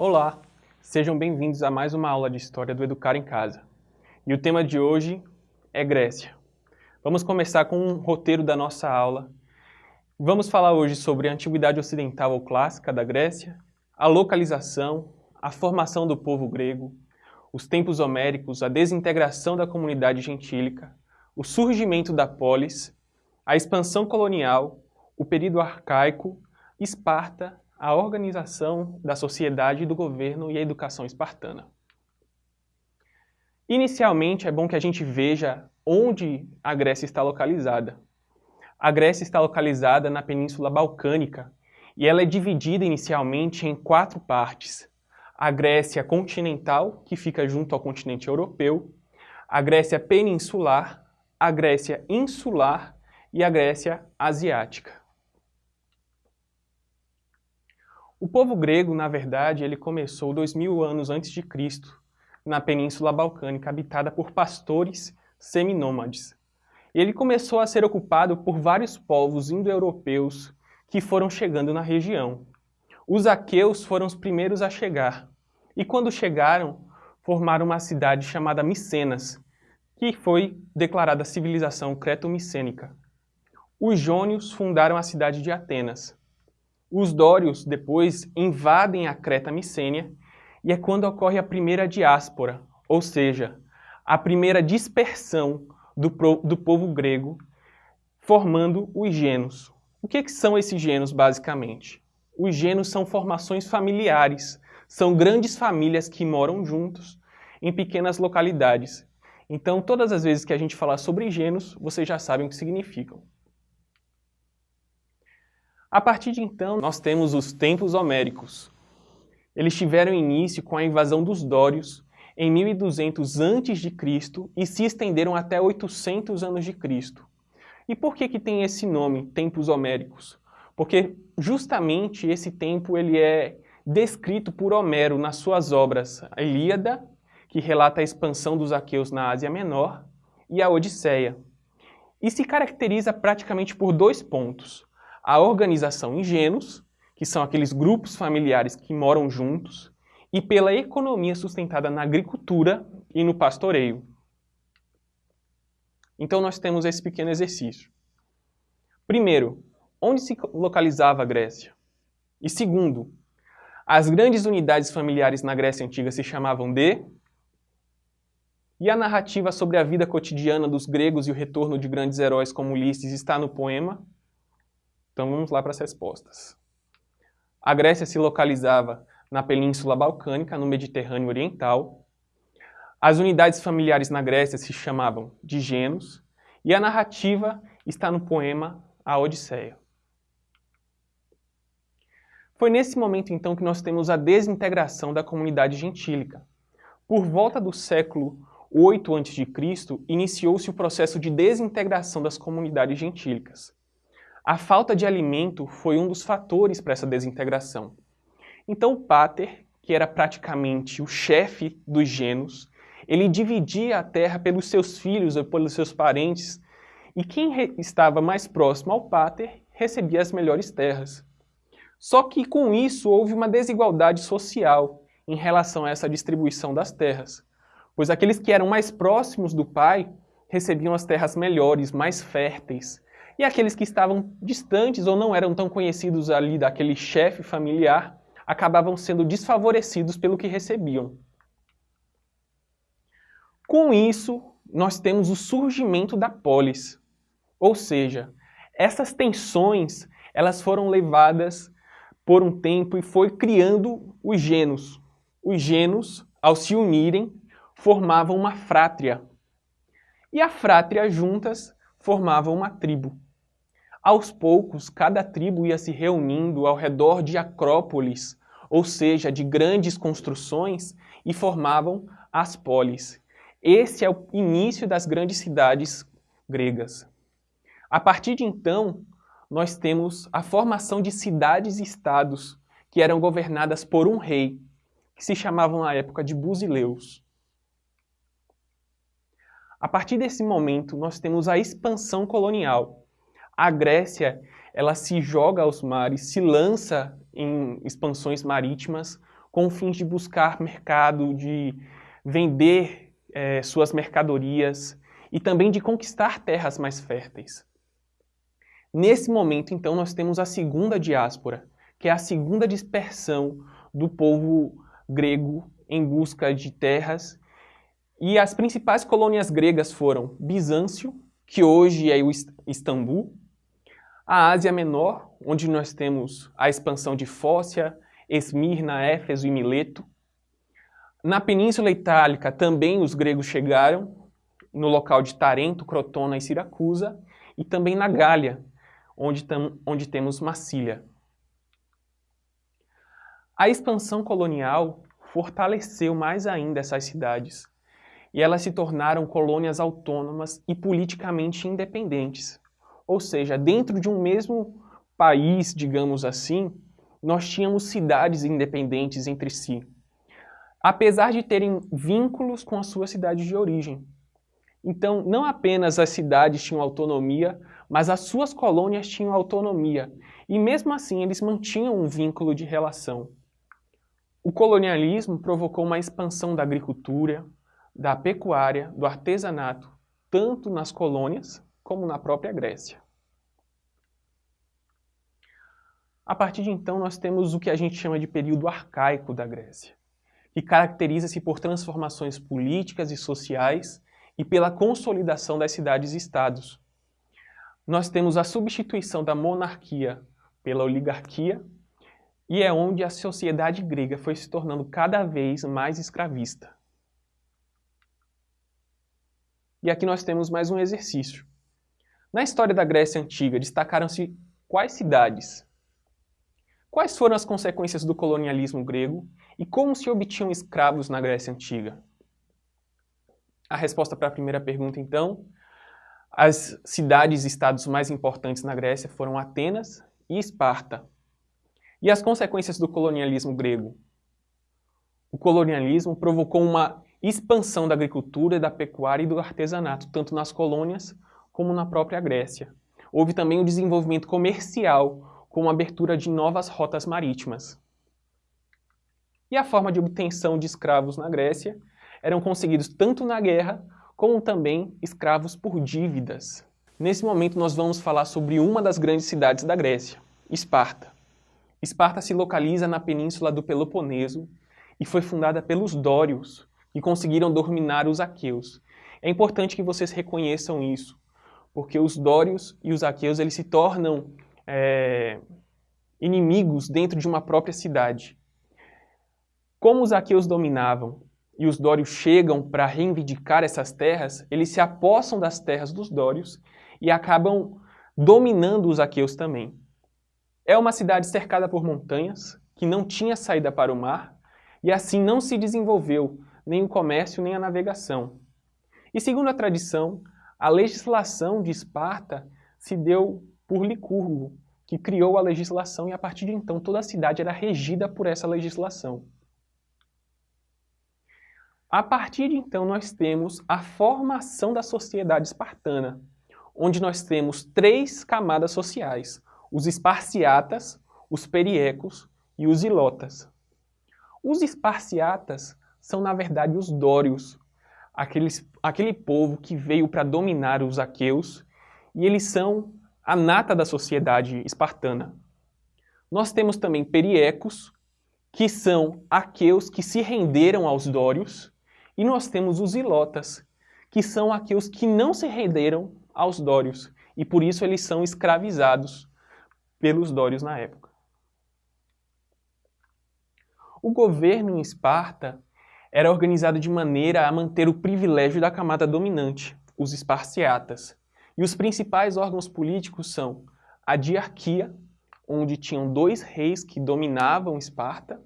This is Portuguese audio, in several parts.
Olá, sejam bem-vindos a mais uma aula de História do Educar em Casa. E o tema de hoje é Grécia. Vamos começar com um roteiro da nossa aula. Vamos falar hoje sobre a Antiguidade Ocidental ou Clássica da Grécia, a localização, a formação do povo grego, os tempos homéricos, a desintegração da comunidade gentílica, o surgimento da polis, a expansão colonial, o período arcaico, Esparta, a organização da sociedade, do governo e a educação espartana. Inicialmente, é bom que a gente veja onde a Grécia está localizada. A Grécia está localizada na Península Balcânica e ela é dividida inicialmente em quatro partes. A Grécia continental, que fica junto ao continente europeu, a Grécia peninsular, a Grécia insular e a Grécia asiática. O povo grego, na verdade, ele começou dois mil anos antes de Cristo, na Península Balcânica, habitada por pastores seminômades. Ele começou a ser ocupado por vários povos indo-europeus que foram chegando na região. Os aqueus foram os primeiros a chegar, e quando chegaram, formaram uma cidade chamada Micenas, que foi declarada civilização creto-micênica. Os jônios fundaram a cidade de Atenas, os dórios depois invadem a Creta Micênia e é quando ocorre a primeira diáspora, ou seja, a primeira dispersão do, do povo grego, formando os genos. O que, que são esses genos, basicamente? Os genos são formações familiares, são grandes famílias que moram juntos em pequenas localidades. Então, todas as vezes que a gente falar sobre genos, vocês já sabem o que significam. A partir de então, nós temos os tempos homéricos. Eles tiveram início com a invasão dos Dórios em 1200 a.C. e se estenderam até 800 anos de Cristo. E por que que tem esse nome, tempos homéricos? Porque justamente esse tempo ele é descrito por Homero nas suas obras, a Ilíada, que relata a expansão dos aqueus na Ásia Menor, e a Odisseia. E se caracteriza praticamente por dois pontos a organização em genos, que são aqueles grupos familiares que moram juntos, e pela economia sustentada na agricultura e no pastoreio. Então nós temos esse pequeno exercício. Primeiro, onde se localizava a Grécia? E segundo, as grandes unidades familiares na Grécia Antiga se chamavam de... E a narrativa sobre a vida cotidiana dos gregos e o retorno de grandes heróis como Ulisses está no poema então vamos lá para as respostas. A Grécia se localizava na Península Balcânica, no Mediterrâneo Oriental. As unidades familiares na Grécia se chamavam de genos, e a narrativa está no poema A Odisseia. Foi nesse momento, então, que nós temos a desintegração da comunidade gentílica. Por volta do século 8 a.C., iniciou-se o processo de desintegração das comunidades gentílicas. A falta de alimento foi um dos fatores para essa desintegração. Então o Pater, que era praticamente o chefe dos genos, ele dividia a terra pelos seus filhos ou pelos seus parentes, e quem estava mais próximo ao Pater recebia as melhores terras. Só que com isso houve uma desigualdade social em relação a essa distribuição das terras, pois aqueles que eram mais próximos do pai recebiam as terras melhores, mais férteis, e aqueles que estavam distantes ou não eram tão conhecidos ali daquele chefe familiar acabavam sendo desfavorecidos pelo que recebiam. Com isso, nós temos o surgimento da polis, ou seja, essas tensões elas foram levadas por um tempo e foi criando os genos. Os genos, ao se unirem, formavam uma frátria. E a frátria juntas formavam uma tribo. Aos poucos, cada tribo ia se reunindo ao redor de acrópolis, ou seja, de grandes construções, e formavam as polis. Esse é o início das grandes cidades gregas. A partir de então, nós temos a formação de cidades e estados que eram governadas por um rei, que se chamavam na época de Busileus. A partir desse momento, nós temos a expansão colonial, a Grécia ela se joga aos mares, se lança em expansões marítimas com fins de buscar mercado, de vender é, suas mercadorias e também de conquistar terras mais férteis. Nesse momento, então, nós temos a segunda diáspora, que é a segunda dispersão do povo grego em busca de terras. E as principais colônias gregas foram Bizâncio, que hoje é o Istambul, a Ásia Menor, onde nós temos a expansão de Fócia, Esmirna, Éfeso e Mileto. Na Península Itálica também os gregos chegaram, no local de Tarento, Crotona e Siracusa, e também na Gália, onde, onde temos Massília. A expansão colonial fortaleceu mais ainda essas cidades, e elas se tornaram colônias autônomas e politicamente independentes. Ou seja, dentro de um mesmo país, digamos assim, nós tínhamos cidades independentes entre si, apesar de terem vínculos com a sua cidade de origem. Então, não apenas as cidades tinham autonomia, mas as suas colônias tinham autonomia, e mesmo assim eles mantinham um vínculo de relação. O colonialismo provocou uma expansão da agricultura, da pecuária, do artesanato, tanto nas colônias como na própria Grécia. A partir de então, nós temos o que a gente chama de período arcaico da Grécia, que caracteriza-se por transformações políticas e sociais e pela consolidação das cidades-estados. Nós temos a substituição da monarquia pela oligarquia, e é onde a sociedade grega foi se tornando cada vez mais escravista. E aqui nós temos mais um exercício. Na história da Grécia Antiga, destacaram-se quais cidades? Quais foram as consequências do colonialismo grego e como se obtinham escravos na Grécia Antiga? A resposta para a primeira pergunta, então, as cidades e estados mais importantes na Grécia foram Atenas e Esparta. E as consequências do colonialismo grego? O colonialismo provocou uma expansão da agricultura, da pecuária e do artesanato, tanto nas colônias como na própria Grécia. Houve também o desenvolvimento comercial, com a abertura de novas rotas marítimas. E a forma de obtenção de escravos na Grécia eram conseguidos tanto na guerra, como também escravos por dívidas. Nesse momento nós vamos falar sobre uma das grandes cidades da Grécia, Esparta. Esparta se localiza na península do Peloponeso e foi fundada pelos Dórios, que conseguiram dominar os aqueus. É importante que vocês reconheçam isso, porque os dórios e os aqueus eles se tornam é, inimigos dentro de uma própria cidade. Como os aqueus dominavam e os dórios chegam para reivindicar essas terras, eles se apossam das terras dos dórios e acabam dominando os aqueus também. É uma cidade cercada por montanhas, que não tinha saída para o mar, e assim não se desenvolveu nem o comércio nem a navegação. E segundo a tradição, a legislação de Esparta se deu por Licurgo, que criou a legislação e a partir de então toda a cidade era regida por essa legislação. A partir de então nós temos a formação da sociedade espartana, onde nós temos três camadas sociais, os esparciatas, os periecos e os ilotas. Os esparciatas são na verdade os dórios, aqueles, aquele povo que veio para dominar os aqueus, e eles são a nata da sociedade espartana. Nós temos também periecos, que são aqueus que se renderam aos dórios, e nós temos os ilotas, que são aqueus que não se renderam aos dórios, e por isso eles são escravizados pelos dórios na época. O governo em Esparta era organizado de maneira a manter o privilégio da camada dominante, os esparciatas. E os principais órgãos políticos são a diarquia, onde tinham dois reis que dominavam Esparta,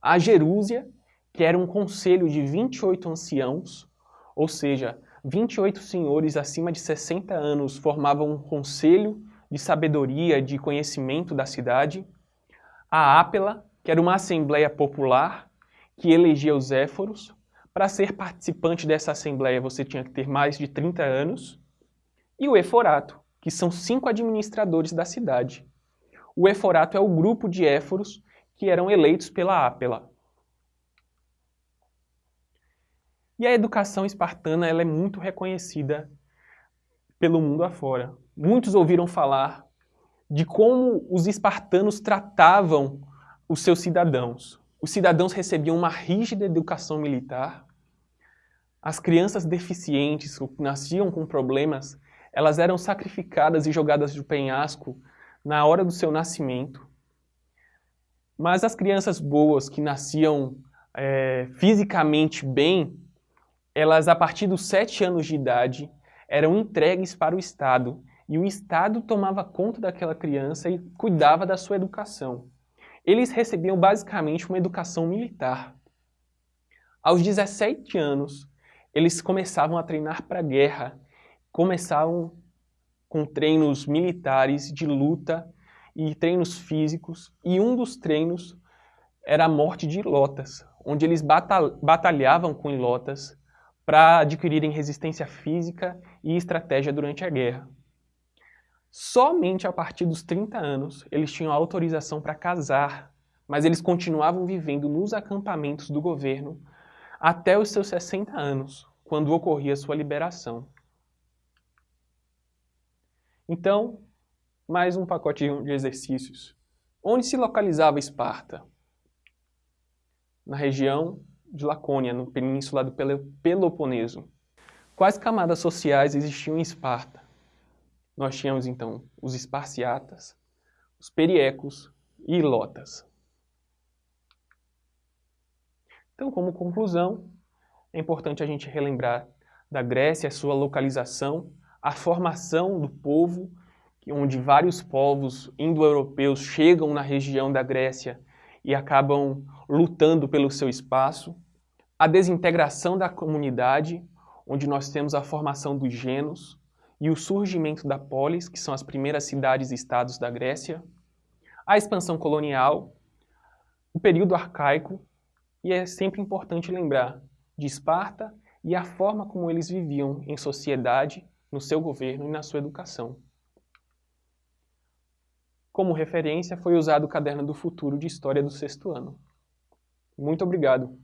a Jerúsia, que era um conselho de 28 anciãos, ou seja, 28 senhores acima de 60 anos formavam um conselho de sabedoria, de conhecimento da cidade, a Ápela, que era uma assembleia popular que elegia os éforos. Para ser participante dessa assembleia, você tinha que ter mais de 30 anos. E o eforato, que são cinco administradores da cidade. O eforato é o grupo de éforos que eram eleitos pela Ápela. E a educação espartana ela é muito reconhecida pelo mundo afora. Muitos ouviram falar de como os espartanos tratavam os seus cidadãos. Os cidadãos recebiam uma rígida educação militar. As crianças deficientes, que nasciam com problemas, elas eram sacrificadas e jogadas de penhasco na hora do seu nascimento. Mas as crianças boas, que nasciam é, fisicamente bem, elas, a partir dos sete anos de idade, eram entregues para o Estado, e o Estado tomava conta daquela criança e cuidava da sua educação. Eles recebiam basicamente uma educação militar. Aos 17 anos, eles começavam a treinar para a guerra, começavam com treinos militares de luta e treinos físicos, e um dos treinos era a morte de ilotas, onde eles batalhavam com ilotas para adquirirem resistência física e estratégia durante a guerra. Somente a partir dos 30 anos eles tinham autorização para casar, mas eles continuavam vivendo nos acampamentos do governo até os seus 60 anos, quando ocorria sua liberação. Então, mais um pacotinho de exercícios. Onde se localizava Esparta? Na região de Lacônia, no península do Peloponeso. Quais camadas sociais existiam em Esparta? Nós tínhamos então os esparciatas, os periecos e ilotas. Então, como conclusão, é importante a gente relembrar da Grécia, a sua localização, a formação do povo, onde vários povos indo-europeus chegam na região da Grécia e acabam lutando pelo seu espaço, a desintegração da comunidade, onde nós temos a formação dos genos e o surgimento da polis, que são as primeiras cidades e estados da Grécia, a expansão colonial, o período arcaico, e é sempre importante lembrar de Esparta e a forma como eles viviam em sociedade, no seu governo e na sua educação. Como referência foi usado o Caderno do Futuro de História do sexto ano. Muito obrigado.